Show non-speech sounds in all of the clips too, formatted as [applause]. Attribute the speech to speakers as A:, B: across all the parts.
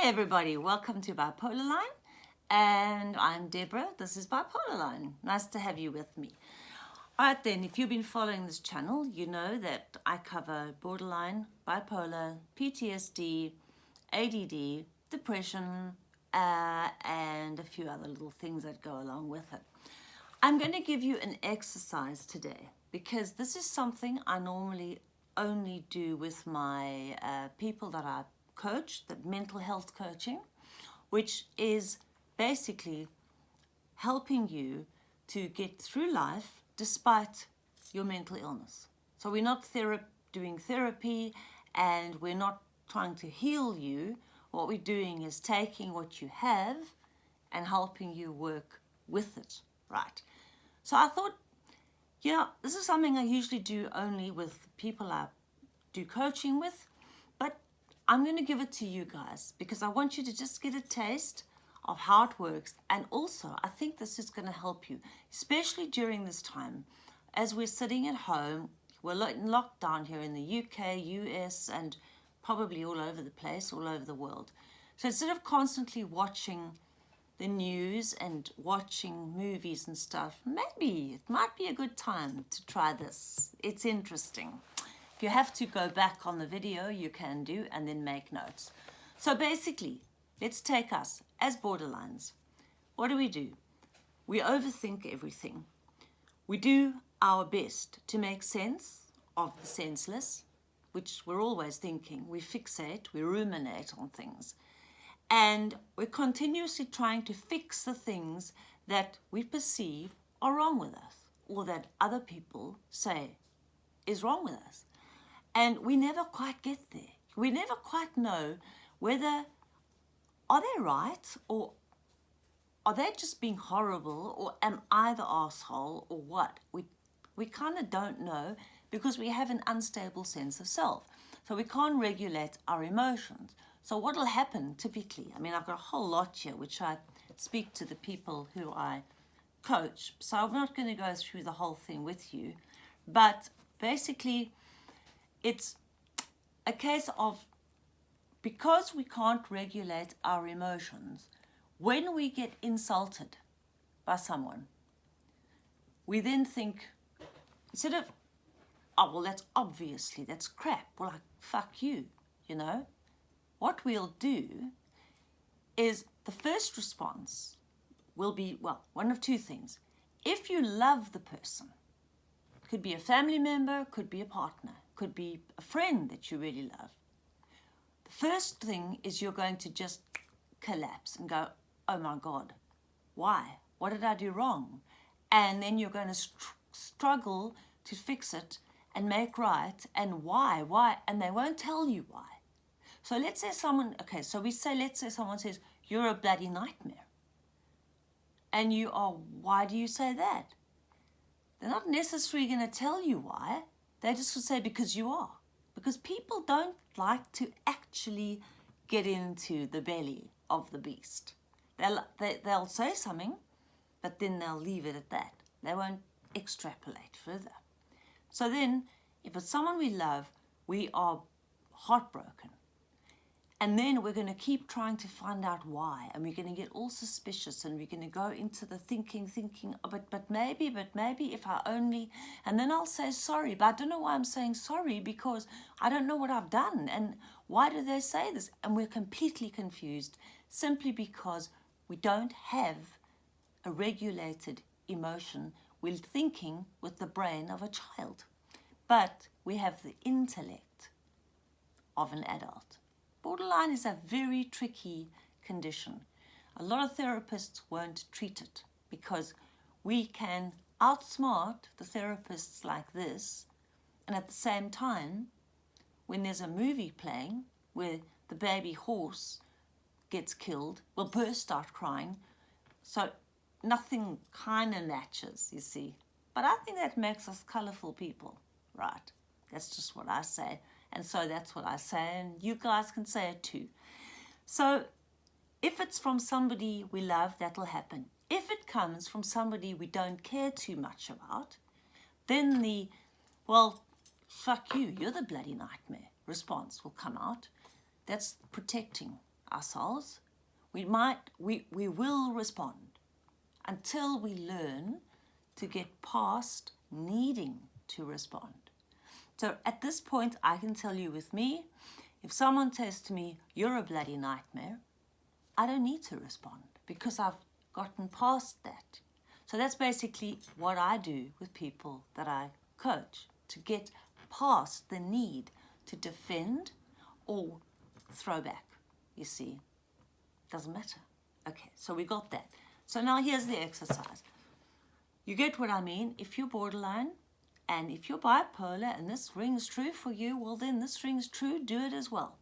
A: Hey everybody, welcome to Bipolar Line and I'm Deborah, this is Bipolar Line. Nice to have you with me. Alright then, if you've been following this channel, you know that I cover borderline, bipolar, PTSD, ADD, depression, uh, and a few other little things that go along with it. I'm going to give you an exercise today because this is something I normally only do with my uh, people that I coach, the mental health coaching, which is basically helping you to get through life despite your mental illness. So we're not thera doing therapy and we're not trying to heal you. What we're doing is taking what you have and helping you work with it, right? So I thought, you know, this is something I usually do only with people I do coaching with, I'm going to give it to you guys because I want you to just get a taste of how it works. And also, I think this is going to help you, especially during this time. As we're sitting at home, we're in lockdown here in the UK, US, and probably all over the place, all over the world. So instead of constantly watching the news and watching movies and stuff, maybe it might be a good time to try this. It's interesting. If you have to go back on the video, you can do and then make notes. So basically, let's take us as borderlines. What do we do? We overthink everything. We do our best to make sense of the senseless, which we're always thinking. We fixate, we ruminate on things. And we're continuously trying to fix the things that we perceive are wrong with us or that other people say is wrong with us. And we never quite get there. We never quite know whether are they right or are they just being horrible or am I the asshole or what? We, we kind of don't know because we have an unstable sense of self. So we can't regulate our emotions. So what will happen typically? I mean, I've got a whole lot here which I speak to the people who I coach. So I'm not going to go through the whole thing with you. But basically, it's a case of because we can't regulate our emotions, when we get insulted by someone, we then think, instead of, oh, well, that's obviously, that's crap. Well, like, fuck you, you know? What we'll do is the first response will be, well, one of two things. If you love the person, could be a family member, could be a partner, could be a friend that you really love. The first thing is you're going to just collapse and go, oh my God, why? What did I do wrong? And then you're going to str struggle to fix it and make right and why, why, and they won't tell you why. So let's say someone, okay, so we say, let's say someone says, you're a bloody nightmare. And you are, why do you say that? They're not necessarily going to tell you why. They just will say, because you are. Because people don't like to actually get into the belly of the beast. They'll, they, they'll say something, but then they'll leave it at that. They won't extrapolate further. So then, if it's someone we love, we are heartbroken. And then we're going to keep trying to find out why. And we're going to get all suspicious and we're going to go into the thinking, thinking, oh, but, but maybe, but maybe if I only, and then I'll say sorry. But I don't know why I'm saying sorry because I don't know what I've done. And why do they say this? And we're completely confused simply because we don't have a regulated emotion. We're thinking with the brain of a child. But we have the intellect of an adult. Borderline is a very tricky condition. A lot of therapists won't treat it because we can outsmart the therapists like this and at the same time when there's a movie playing where the baby horse gets killed, we'll burst out crying. So nothing kind of matches, you see. But I think that makes us colourful people, right? That's just what I say. And so that's what I say, and you guys can say it too. So if it's from somebody we love, that'll happen. If it comes from somebody we don't care too much about, then the, well, fuck you, you're the bloody nightmare response will come out. That's protecting ourselves, we might, we, we will respond until we learn to get past needing to respond. So at this point, I can tell you with me, if someone says to me, you're a bloody nightmare, I don't need to respond because I've gotten past that. So that's basically what I do with people that I coach to get past the need to defend or throw back, you see. Doesn't matter. Okay, so we got that. So now here's the exercise. You get what I mean? If you're borderline and if you're bipolar and this rings true for you, well then this rings true, do it as well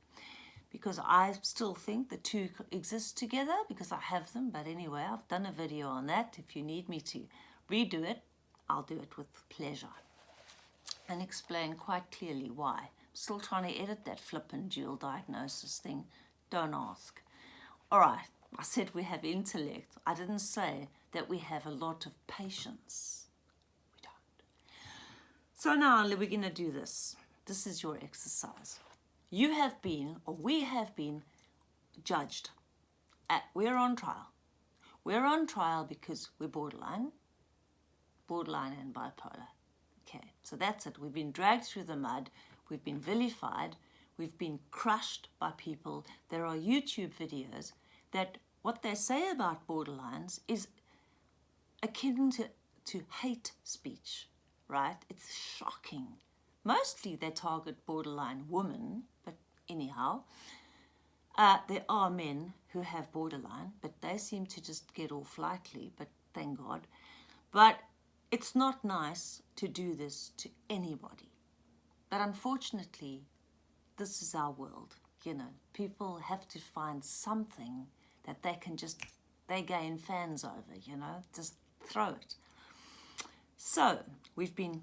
A: because I still think the two exist together because I have them. But anyway, I've done a video on that. If you need me to redo it, I'll do it with pleasure and explain quite clearly why. I'm still trying to edit that flippin' dual diagnosis thing. Don't ask. All right, I said we have intellect. I didn't say that we have a lot of patience. So now we're going to do this. This is your exercise you have been, or we have been, judged. At, we're on trial. We're on trial because we're borderline, borderline and bipolar. Okay, so that's it. We've been dragged through the mud. We've been vilified. We've been crushed by people. There are YouTube videos that what they say about borderlines is akin to, to hate speech, right? It's shocking. Mostly they target borderline women, but anyhow. Uh, there are men who have borderline, but they seem to just get off lightly, but thank God. But it's not nice to do this to anybody. But unfortunately, this is our world. You know, people have to find something that they can just, they gain fans over, you know, just throw it. So we've been,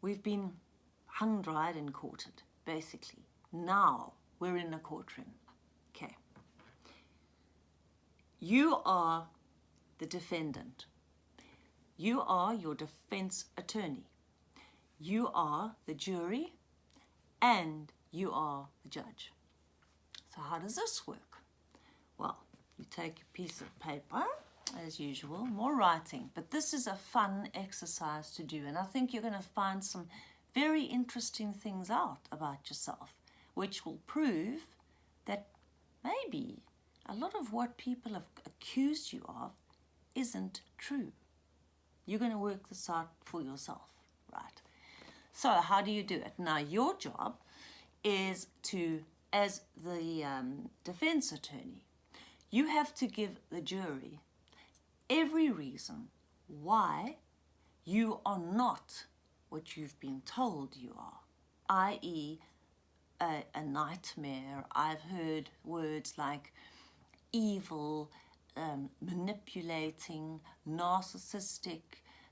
A: we've been hung, dried and quartered, basically. Now we're in a courtroom. Okay. You are the defendant. You are your defense attorney. You are the jury and you are the judge. So how does this work? Well, you take a piece of paper, as usual, more writing, but this is a fun exercise to do, and I think you're going to find some very interesting things out about yourself, which will prove that maybe a lot of what people have accused you of isn't true. You're going to work this out for yourself, right? So how do you do it? Now, your job is to, as the um, defense attorney, you have to give the jury every reason why you are not what you've been told you are, i.e. A, a, nightmare. I've heard words like evil, um, manipulating, narcissistic,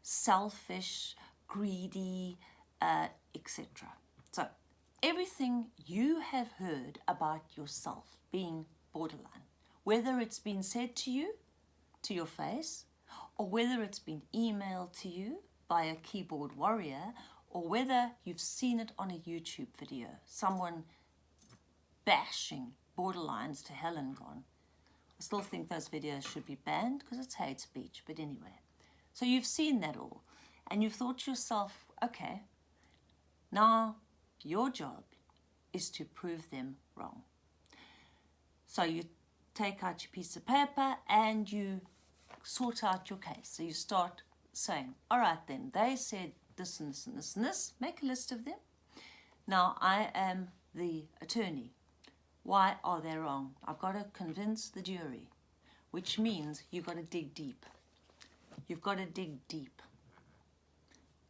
A: selfish, greedy, uh, etc. So everything you have heard about yourself being borderline, whether it's been said to you, to your face, or whether it's been emailed to you, by a keyboard warrior or whether you've seen it on a YouTube video, someone bashing borderlines to hell and gone. I still think those videos should be banned because it's hate speech, but anyway. So you've seen that all and you've thought to yourself, okay, now your job is to prove them wrong. So you take out your piece of paper and you sort out your case. So you start saying, all right then, they said this and this and this and this, make a list of them. Now I am the attorney. Why are they wrong? I've got to convince the jury, which means you've got to dig deep. You've got to dig deep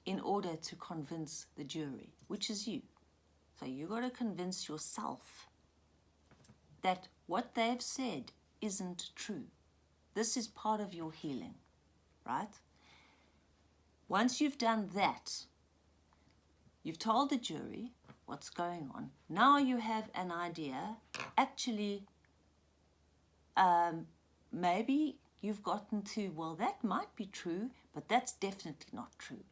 A: in order to convince the jury, which is you. So you've got to convince yourself that what they've said isn't true. This is part of your healing, right? Once you've done that, you've told the jury what's going on. Now you have an idea. Actually, um, maybe you've gotten to, well, that might be true, but that's definitely not true.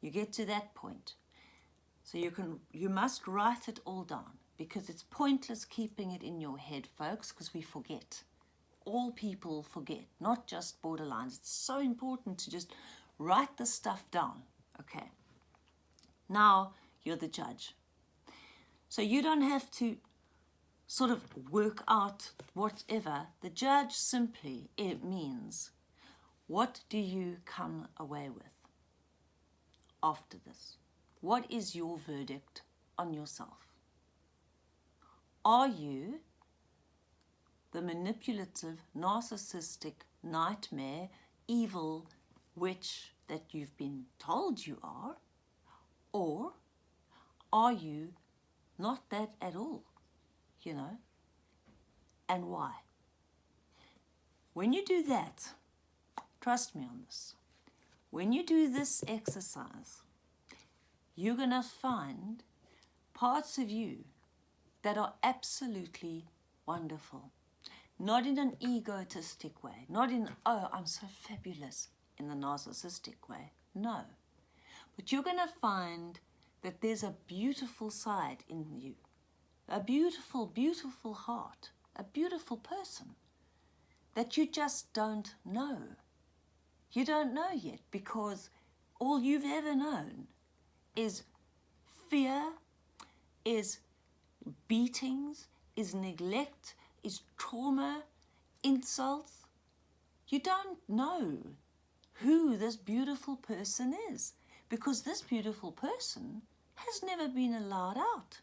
A: You get to that point. So you can, you must write it all down. because it's pointless keeping it in your head, folks, because we forget. All people forget, not just borderlines. It's so important to just write the stuff down. Okay. Now you're the judge. So you don't have to sort of work out whatever. The judge simply, it means, what do you come away with after this? What is your verdict on yourself? Are you the manipulative, narcissistic, nightmare, evil witch that you've been told you are? Or are you not that at all? You know? And why? When you do that, trust me on this, when you do this exercise, you're going to find parts of you that are absolutely wonderful. Not in an egotistic way, not in, oh, I'm so fabulous in the narcissistic way. No. But you're going to find that there's a beautiful side in you, a beautiful, beautiful heart, a beautiful person that you just don't know. You don't know yet because all you've ever known is fear, is beatings, is neglect, is trauma, insults. You don't know who this beautiful person is because this beautiful person has never been allowed out,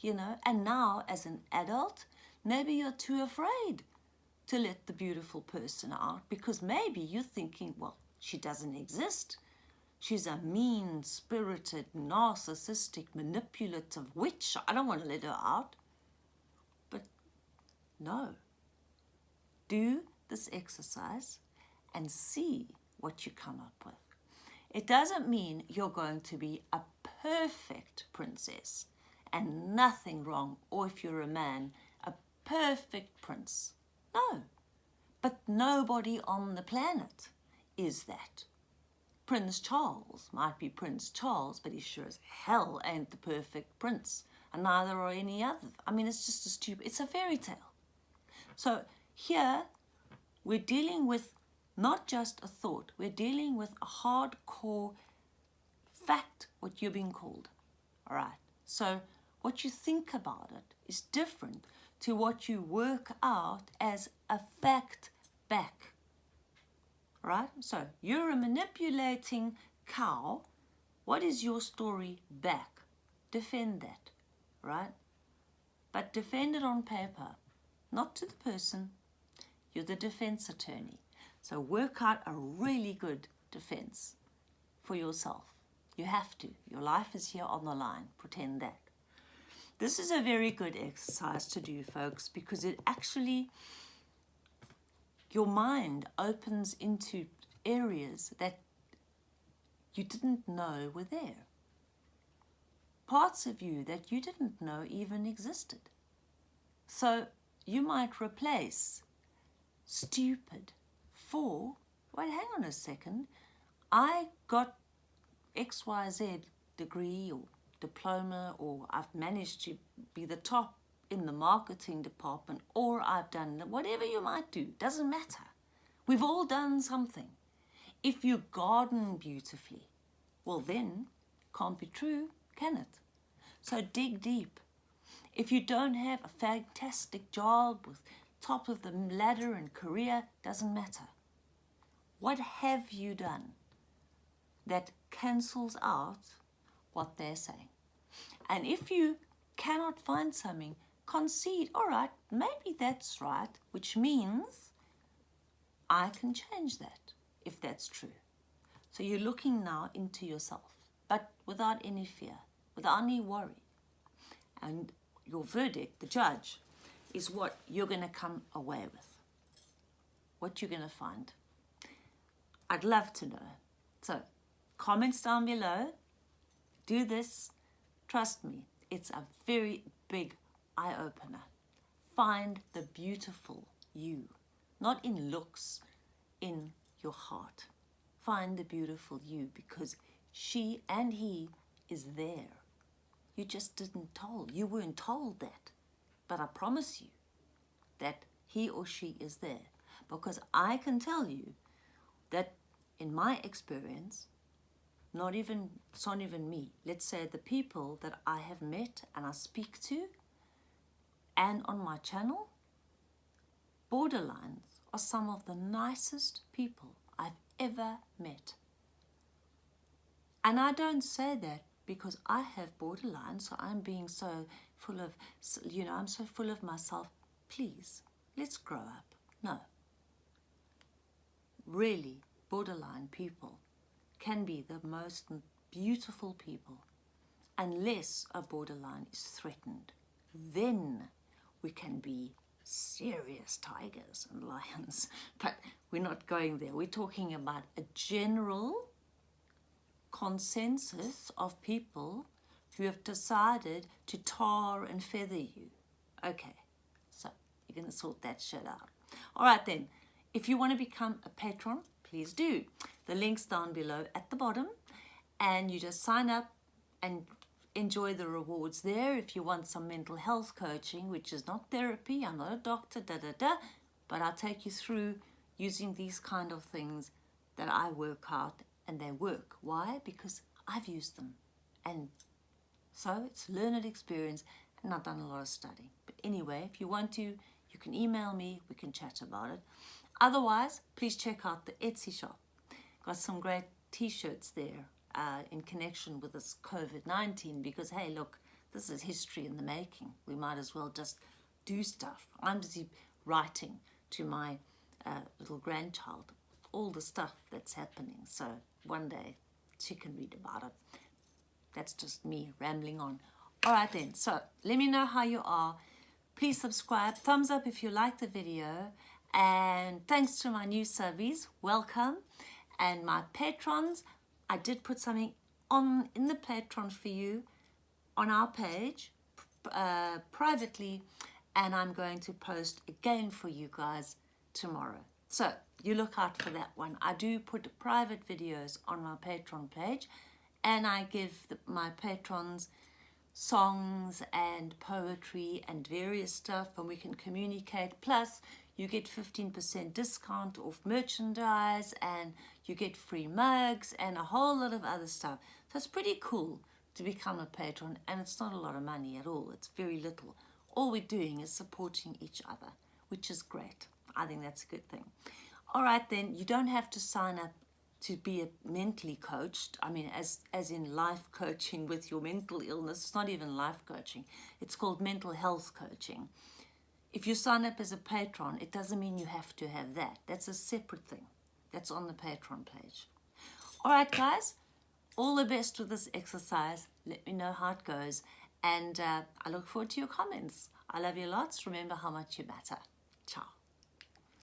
A: you know. And now, as an adult, maybe you're too afraid to let the beautiful person out because maybe you're thinking, well, she doesn't exist. She's a mean spirited, narcissistic, manipulative witch. I don't want to let her out. No. Do this exercise and see what you come up with. It doesn't mean you're going to be a perfect princess and nothing wrong, or if you're a man, a perfect prince. No, but nobody on the planet is that. Prince Charles might be Prince Charles, but he sure as hell ain't the perfect prince, and neither are any other. I mean, it's just a stupid, it's a fairy tale. So here, we're dealing with not just a thought. We're dealing with a hardcore fact, what you're being called. All right. So what you think about it is different to what you work out as a fact back. Right? So you're a manipulating cow. What is your story back? Defend that. Right? But defend it on paper, not to the person. You're the defense attorney. So work out a really good defense for yourself. You have to. Your life is here on the line. Pretend that. This is a very good exercise to do, folks, because it actually, your mind opens into areas that you didn't know were there. Parts of you that you didn't know even existed. So you might replace stupid, for, wait, hang on a second, I got XYZ degree or diploma or I've managed to be the top in the marketing department or I've done whatever you might do, doesn't matter. We've all done something. If you garden beautifully, well then, can't be true, can it? So dig deep. If you don't have a fantastic job with top of the ladder and career, doesn't matter. What have you done that cancels out what they're saying? And if you cannot find something, concede, all right, maybe that's right, which means I can change that if that's true. So you're looking now into yourself, but without any fear, without any worry. And your verdict, the judge, is what you're going to come away with, what you're going to find. I'd love to know. So comments down below. Do this. Trust me, it's a very big eye-opener. Find the beautiful you, not in looks, in your heart. Find the beautiful you because she and he is there. You just didn't told. You weren't told that. But I promise you that he or she is there because I can tell you that in my experience, not even, it's not even me, let's say the people that I have met and I speak to and on my channel, borderlines are some of the nicest people I've ever met. And I don't say that because I have borderline, so I'm being so full of, you know, I'm so full of myself. Please, let's grow up. No. Really, borderline people can be the most beautiful people unless a borderline is threatened. Then we can be serious tigers and [laughs] lions, but we're not going there. We're talking about a general consensus of people who have decided to tar and feather you. Okay, so you're going to sort that shit out. All right then, if you want to become a patron, please do. The link's down below at the bottom and you just sign up and enjoy the rewards there if you want some mental health coaching, which is not therapy, I'm not a doctor, da da da, but I'll take you through using these kind of things that I work out and they work. Why? Because I've used them. And so it's learned experience and I've done a lot of study. But anyway, if you want to, you can email me, we can chat about it. Otherwise, please check out the Etsy shop. Got some great t-shirts there uh, in connection with this COVID-19 because, hey, look, this is history in the making. We might as well just do stuff. I'm busy writing to my uh, little grandchild all the stuff that's happening. So one day she can read about it. That's just me rambling on. All right then, so let me know how you are. Please subscribe, thumbs up if you like the video. And thanks to my new subbies, welcome. And my patrons, I did put something on in the Patreon for you on our page uh, privately. And I'm going to post again for you guys tomorrow. So you look out for that one. I do put private videos on my Patreon page and I give the, my patrons songs and poetry and various stuff and we can communicate. Plus, you get 15% discount off merchandise and you get free mugs and a whole lot of other stuff. So it's pretty cool to become a patron and it's not a lot of money at all. It's very little. All we're doing is supporting each other, which is great. I think that's a good thing. All right then you don't have to sign up to be mentally coached. I mean as as in life coaching with your mental illness. It's not even life coaching. It's called mental health coaching. If you sign up as a patron it doesn't mean you have to have that. That's a separate thing. That's on the patron page. All right guys. All the best with this exercise. Let me know how it goes. And uh, i look forward to your comments. I love you lots. Remember how much you matter. Ciao